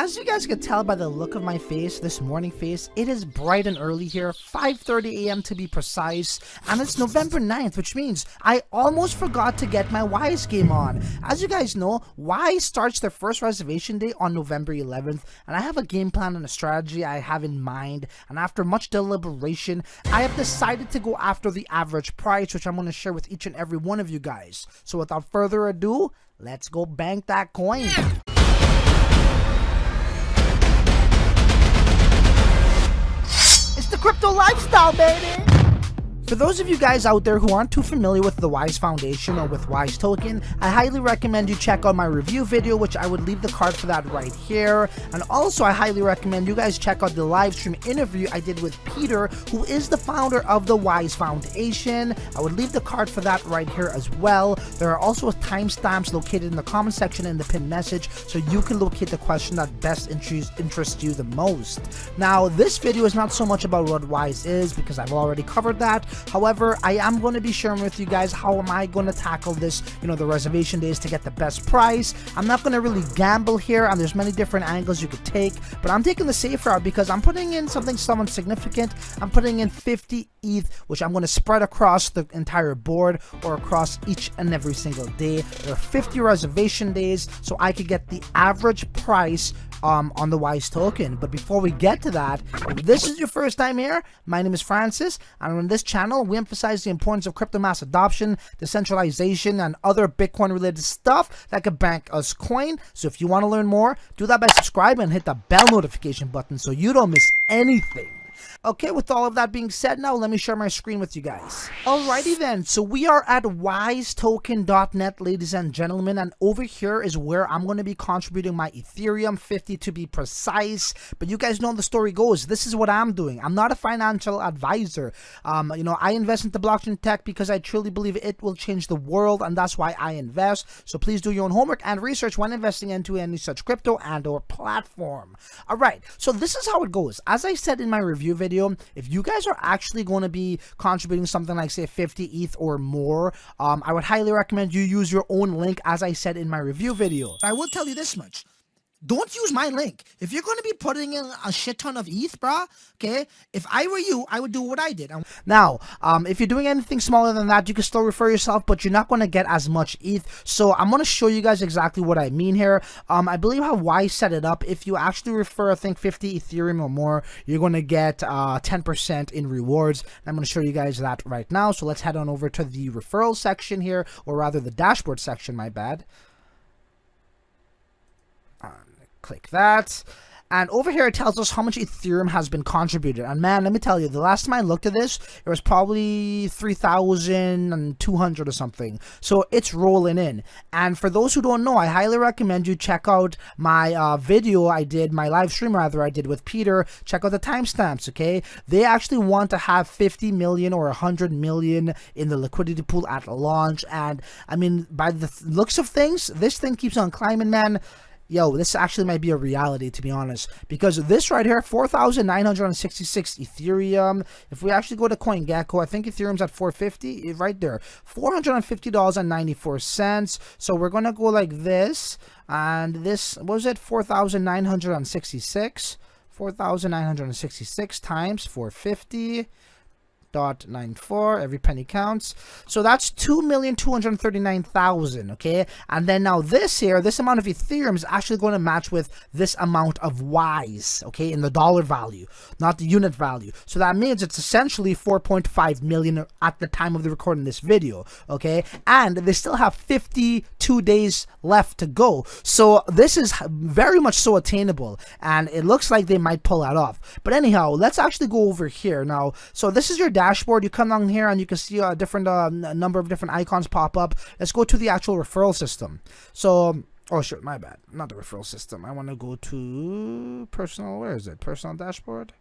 As you guys can tell by the look of my face, this morning face, it is bright and early here, 5.30 a.m. to be precise, and it's November 9th, which means I almost forgot to get my Wise game on. As you guys know, Wise starts their first reservation day on November 11th, and I have a game plan and a strategy I have in mind, and after much deliberation, I have decided to go after the average price, which I'm going to share with each and every one of you guys. So without further ado, let's go bank that coin. The crypto lifestyle, baby! For those of you guys out there who aren't too familiar with the Wise Foundation or with Wise Token, I highly recommend you check out my review video, which I would leave the card for that right here. And also, I highly recommend you guys check out the live stream interview I did with Peter, who is the founder of the Wise Foundation. I would leave the card for that right here as well. There are also timestamps located in the comment section in the pinned message, so you can locate the question that best interests you the most. Now, this video is not so much about what Wise is, because I've already covered that. However, I am going to be sharing with you guys how am I going to tackle this, you know, the reservation days to get the best price. I'm not going to really gamble here, and there's many different angles you could take, but I'm taking the safe route because I'm putting in something somewhat significant. I'm putting in 50 ETH, which I'm going to spread across the entire board or across each and every single day. There are 50 reservation days, so I could get the average price um, on the Wise token. But before we get to that, if this is your first time here, my name is Francis, and on this channel, we emphasize the importance of crypto mass adoption, decentralization, and other Bitcoin related stuff that could bank us coin. So if you want to learn more, do that by subscribing and hit the bell notification button so you don't miss anything. Okay, with all of that being said, now let me share my screen with you guys. Alrighty then, so we are at wisetoken.net, ladies and gentlemen, and over here is where I'm going to be contributing my Ethereum 50 to be precise. But you guys know the story goes. This is what I'm doing. I'm not a financial advisor. Um, you know, I invest into blockchain tech because I truly believe it will change the world, and that's why I invest. So please do your own homework and research when investing into any such crypto and or platform. Alright, so this is how it goes. As I said in my review video, video, if you guys are actually going to be contributing something like say 50 ETH or more, um, I would highly recommend you use your own link as I said in my review video. I will tell you this much don't use my link. If you're going to be putting in a shit ton of ETH, brah, okay, if I were you, I would do what I did. Now, um, if you're doing anything smaller than that, you can still refer yourself, but you're not going to get as much ETH. So I'm going to show you guys exactly what I mean here. Um, I believe how Wise set it up. If you actually refer, I think 50 Ethereum or more, you're going to get 10% uh, in rewards. I'm going to show you guys that right now. So let's head on over to the referral section here, or rather the dashboard section, my bad. Click that. And over here, it tells us how much Ethereum has been contributed. And man, let me tell you, the last time I looked at this, it was probably 3,200 or something. So it's rolling in. And for those who don't know, I highly recommend you check out my uh, video I did, my live stream rather, I did with Peter. Check out the timestamps, okay? They actually want to have 50 million or 100 million in the liquidity pool at launch. And I mean, by the looks of things, this thing keeps on climbing, man yo, this actually might be a reality to be honest. Because this right here, 4,966 Ethereum. If we actually go to CoinGecko, I think Ethereum's at 450 eh, right there. $450.94. So we're gonna go like this. And this was it 4,966. 4,966 times 450 0.94 every penny counts. So that's 2,239,000 okay? And then now this here this amount of ethereum is actually going to match with this amount of wise okay in the dollar value not the unit value. So that means it's essentially 4.5 million at the time of the recording this video okay? And they still have 52 days left to go. So this is very much so attainable and it looks like they might pull that off. But anyhow let's actually go over here now. So this is your dashboard, you come down here and you can see a different uh, number of different icons pop up. Let's go to the actual referral system. So, oh shit, my bad. Not the referral system. I want to go to personal, where is it? Personal dashboard?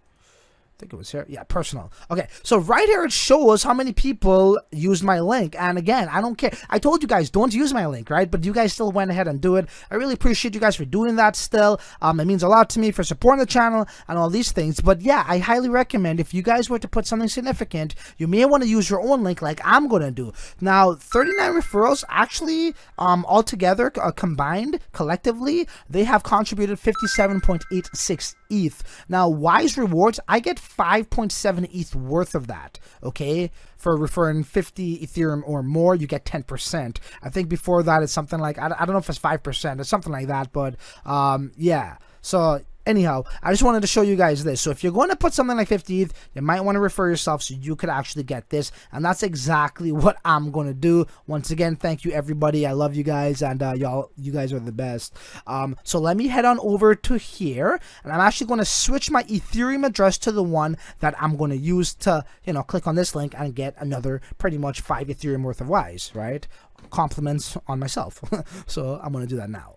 Think it was here. Yeah, personal. Okay, so right here it shows how many people used my link. And again, I don't care. I told you guys don't use my link, right? But you guys still went ahead and do it. I really appreciate you guys for doing that still. Um, it means a lot to me for supporting the channel and all these things. But yeah, I highly recommend if you guys were to put something significant, you may want to use your own link like I'm going to do. Now, 39 referrals actually um, altogether uh, combined collectively, they have contributed 57.86 ETH. Now, Wise Rewards, I get 5.7 ETH worth of that, okay? For referring 50 Ethereum or more, you get 10%. I think before that it's something like, I, I don't know if it's 5% or something like that, but um, yeah. So anyhow, I just wanted to show you guys this. So if you're going to put something like 50 ETH, you might want to refer yourself so you could actually get this. And that's exactly what I'm going to do. Once again, thank you everybody. I love you guys and uh, y'all, you guys are the best. Um, so let me head on over to here and I'm actually going to switch my Ethereum address to the one that I'm going to use to, you know, click on this link and get another pretty much five Ethereum worth of Wise, right? Compliments on myself. so I'm going to do that now.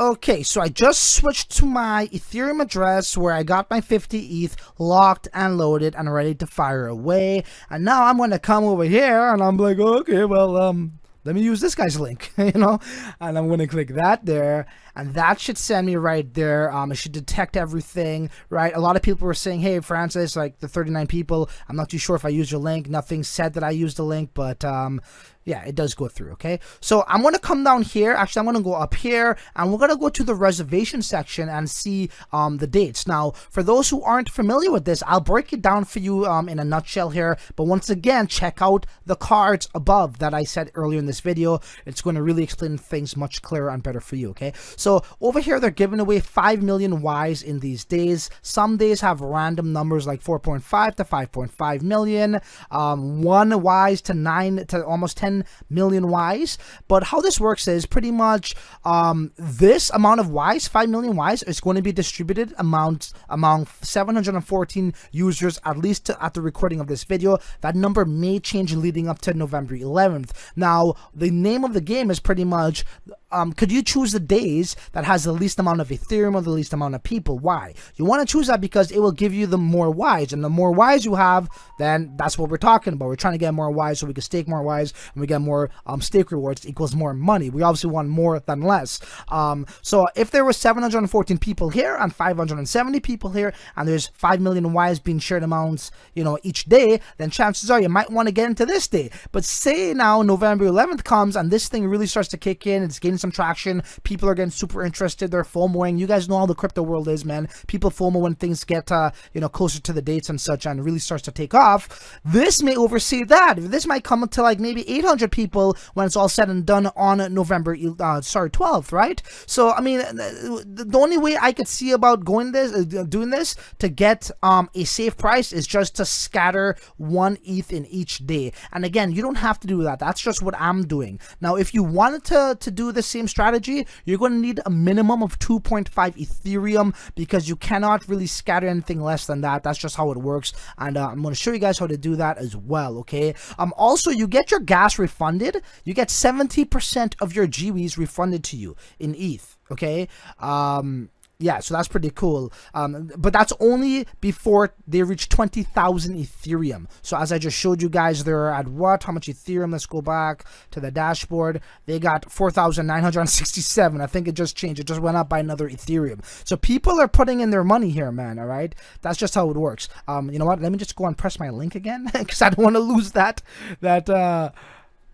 Okay, so I just switched to my Ethereum address where I got my 50 ETH locked and loaded and ready to fire away. And now I'm going to come over here and I'm like, okay, well, um, let me use this guy's link, you know, and I'm going to click that there and that should send me right there. Um, it should detect everything, right? A lot of people were saying, hey, Francis, like the 39 people, I'm not too sure if I used your link. Nothing said that I used the link, but um, yeah, it does go through, okay? So I'm to come down here. Actually, I'm to go up here, and we're to go to the reservation section and see um, the dates. Now, for those who aren't familiar with this, I'll break it down for you um, in a nutshell here. But once again, check out the cards above that I said earlier in this video. It's to really explain things much clearer and better for you, okay? So over here, they're giving away 5 million Wise in these days. Some days have random numbers like 4.5 to 5.5 million, um, 1 Wise to 9 to almost 10 million Wise. But how this works is pretty much um, this amount of Wise, 5 million Wise, is going to be distributed amount among 714 users, at least to, at the recording of this video. That number may change leading up to November 11th. Now, the name of the game is pretty much um, could you choose the days that has the least amount of Ethereum or the least amount of people? Why? You want to choose that because it will give you the more Wise, and the more Wise you have, then that's what we're talking about. We're trying to get more Wise so we can stake more Wise, and we get more um, stake rewards equals more money. We obviously want more than less. Um, so if there were 714 people here and 570 people here, and there's 5 million Wise being shared amounts, you know, each day, then chances are you might want to get into this day. But say now November 11th comes and this thing really starts to kick in, it's getting some traction. People are getting super interested. They're FOMOing. You guys know how the crypto world is, man. People FOMO when things get, uh, you know, closer to the dates and such and really starts to take off. This may oversee that. This might come to like maybe 800 people when it's all said and done on November, uh, sorry, 12th, right? So, I mean, the only way I could see about going this, uh, doing this to get um, a safe price is just to scatter one ETH in each day. And again, you don't have to do that. That's just what I'm doing. Now, if you wanted to, to do the same strategy, you're going to need a minimum of 2.5 Ethereum because you cannot really scatter anything less than that. That's just how it works. And uh, I'm going to show you guys how to do that as well, okay? Um, also, you get your gas refunded. You get 70% of your GWs refunded to you in ETH, okay? Um, yeah, so that's pretty cool. Um, but that's only before they reach 20,000 Ethereum. So as I just showed you guys, they're at what? How much Ethereum? Let's go back to the dashboard. They got 4,967. I think it just changed. It just went up by another Ethereum. So people are putting in their money here, man, all right? That's just how it works. Um, you know what? Let me just go and press my link again because I don't want to lose that, that, uh,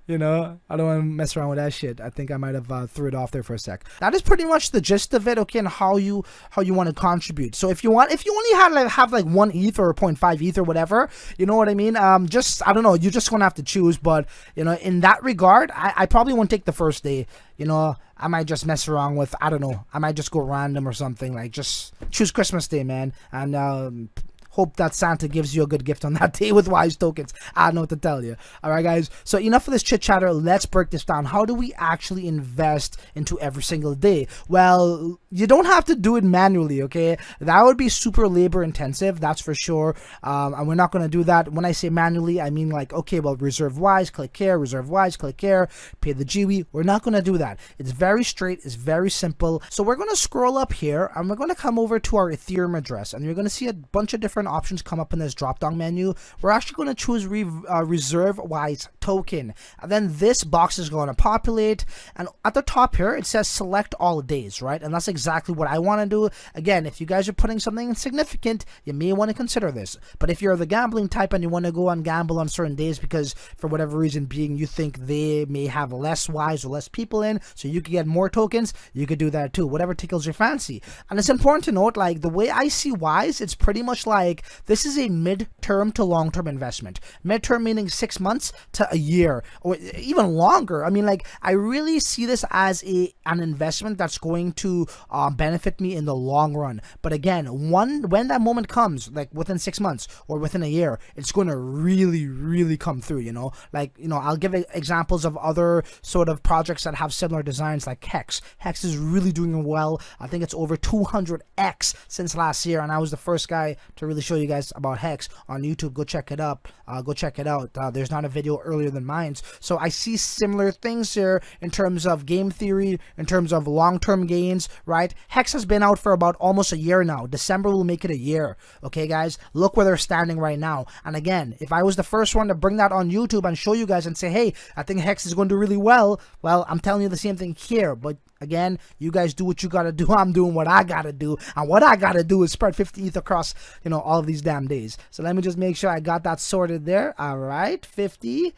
you know, I don't want to mess around with that shit. I think I might have uh, threw it off there for a sec. That is pretty much the gist of it. Okay, and how you how you want to contribute. So if you want, if you only had like have like one ETH or 0.5 ETH or whatever, you know what I mean. Um, just I don't know. You just gonna have to choose. But you know, in that regard, I, I probably won't take the first day. You know, I might just mess around with I don't know. I might just go random or something. Like just choose Christmas Day, man, and um hope that Santa gives you a good gift on that day with Wise tokens. I don't know what to tell you. All right, guys. So enough of this chit chatter. Let's break this down. How do we actually invest into every single day? Well, you don't have to do it manually, okay? That would be super labor intensive, that's for sure. Um, and we're not going to do that. When I say manually, I mean like, okay, well, reserve wise, click here, reserve wise, click here, pay the gwei. We're not going to do that. It's very straight, it's very simple. So we're going to scroll up here and we're going to come over to our Ethereum address and you're going to see a bunch of different options come up in this drop down menu. We're actually going to choose re uh, reserve wise token. And then this box is going to populate and at the top here, it says select all days, right? And that's exactly exactly what I want to do. Again, if you guys are putting something insignificant, you may want to consider this. But if you're the gambling type and you want to go and gamble on certain days because for whatever reason being you think they may have less wise or less people in, so you could get more tokens, you could do that too. Whatever tickles your fancy. And it's important to note, like the way I see wise, it's pretty much like this is a mid-term to long-term investment. Mid-term meaning six months to a year or even longer. I mean, like I really see this as a an investment that's going to um, benefit me in the long run. But again, one when that moment comes, like within six months or within a year, it's going to really, really come through. You know, like you know, I'll give examples of other sort of projects that have similar designs, like Hex. Hex is really doing well. I think it's over 200x since last year, and I was the first guy to really show you guys about Hex on YouTube. Go check it up. Uh, go check it out. Uh, there's not a video earlier than mine. So I see similar things here in terms of game theory, in terms of long-term gains, right? Right? Hex has been out for about almost a year now. December will make it a year. Okay, guys? Look where they're standing right now. And again, if I was the first one to bring that on YouTube and show you guys and say, hey, I think Hex is going to do really well, well, I'm telling you the same thing here. But again, you guys do what you gotta do. I'm doing what I gotta do. And what I gotta do is spread 50 ETH across, you know, all of these damn days. So let me just make sure I got that sorted there. All right, 50.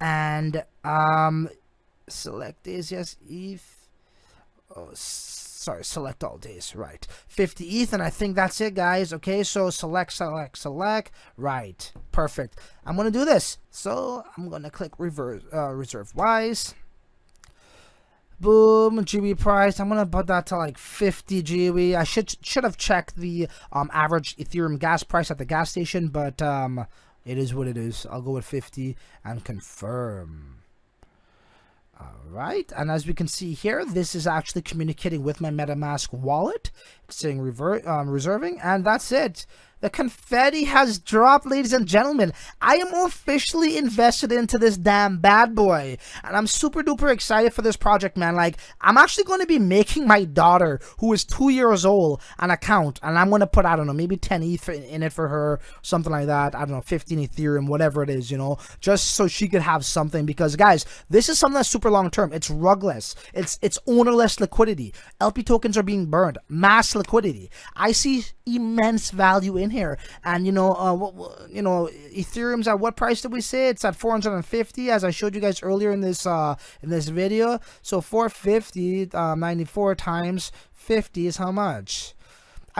And um select this, yes, ETH. Oh, sorry, select all days, right. 50 ETH, and I think that's it, guys. Okay, so select, select, select, right, perfect. I'm going to do this. So I'm going to click reverse, uh, reserve wise. Boom, gwei price. I'm gonna put that to like 50 gwei. I should should have checked the um, average Ethereum gas price at the gas station, but um, it is what it is. I'll go with 50 and confirm. Alright, and as we can see here, this is actually communicating with my MetaMask wallet. Saying um, reserving, and that's it. The confetti has dropped, ladies and gentlemen. I am officially invested into this damn bad boy. And I'm super duper excited for this project, man. Like, I'm actually going to be making my daughter, who is two years old, an account. And I'm going to put, I don't know, maybe 10 ETH in it for her, something like that. I don't know, 15 Ethereum, whatever it is, you know, just so she could have something. Because, guys, this is something that's super long term. It's rugless. It's, it's ownerless liquidity. LP tokens are being burned. Mass liquidity. I see immense value in here. And you know, uh, you know, Ethereum's at what price did we say? It's at 450, as I showed you guys earlier in this uh in this video. So 450, uh, 94 times 50 is how much?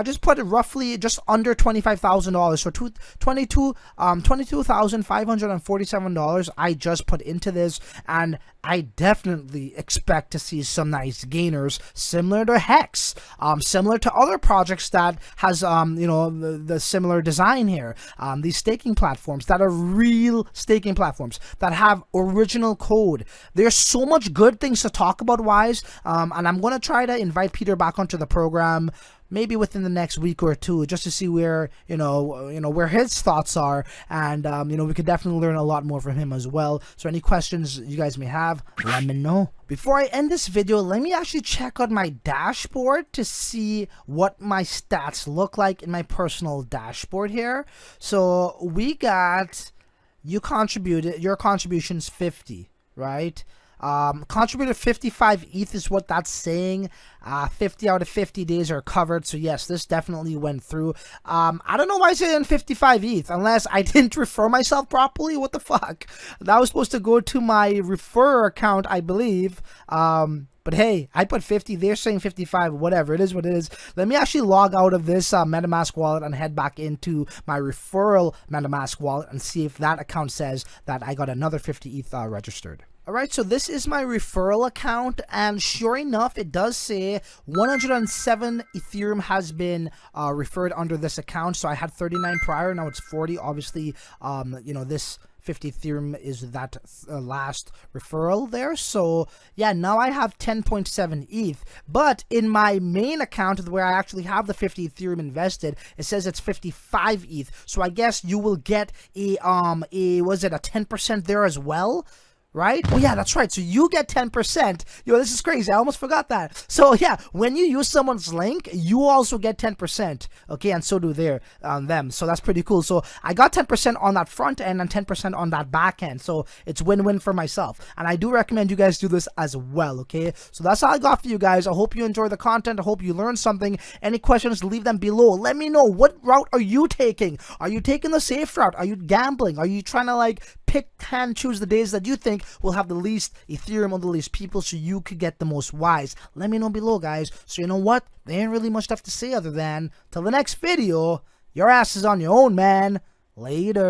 I just put it roughly just under $25,000. So two, 22, um, $22,547 I just put into this. And I definitely expect to see some nice gainers similar to Hex, um, similar to other projects that has, um, you know, the, the similar design here. Um, these staking platforms that are real staking platforms that have original code. There's so much good things to talk about, Wise. Um, and I'm going to try to invite Peter back onto the program maybe within the next week or two just to see where you know you know where his thoughts are. And um, you know we could definitely learn a lot more from him as well. So any questions you guys may have let me know. Before I end this video let me actually check out my dashboard to see what my stats look like in my personal dashboard here. So we got you contributed your contributions 50 right um, contributed 55 ETH is what that's saying. Uh, 50 out of 50 days are covered. So yes, this definitely went through. Um, I don't know why I said 55 ETH unless I didn't refer myself properly. What the fuck? That was supposed to go to my refer account, I believe. Um, but hey, I put 50, they're saying 55, whatever, it is what it is. Let me actually log out of this uh, MetaMask wallet and head back into my referral MetaMask wallet and see if that account says that I got another 50 ETH uh, registered. Alright, so this is my referral account, and sure enough, it does say 107 Ethereum has been uh, referred under this account. So I had 39 prior, now it's 40. Obviously, um, you know, this 50 Ethereum is that uh, last referral there. So yeah, now I have 10.7 ETH. But in my main account where I actually have the 50 Ethereum invested, it says it's 55 ETH. So I guess you will get a um a was it a 10% there as well? Right? Oh yeah, that's right. So you get 10%. Yo, this is crazy. I almost forgot that. So yeah, when you use someone's link, you also get 10%. Okay, and so do their um, them. So that's pretty cool. So I got 10% on that front end and 10% on that back end. So it's win-win for myself. And I do recommend you guys do this as well. Okay, so that's all I got for you guys. I hope you enjoy the content. I hope you learned something. Any questions, leave them below. Let me know what route are you taking? Are you taking the safe route? Are you gambling? Are you trying to like pick and choose the days that you think will have the least Ethereum on the least people so you could get the most wise. Let me know below, guys. So you know what? There ain't really much left to say other than, till the next video, your ass is on your own, man. Later.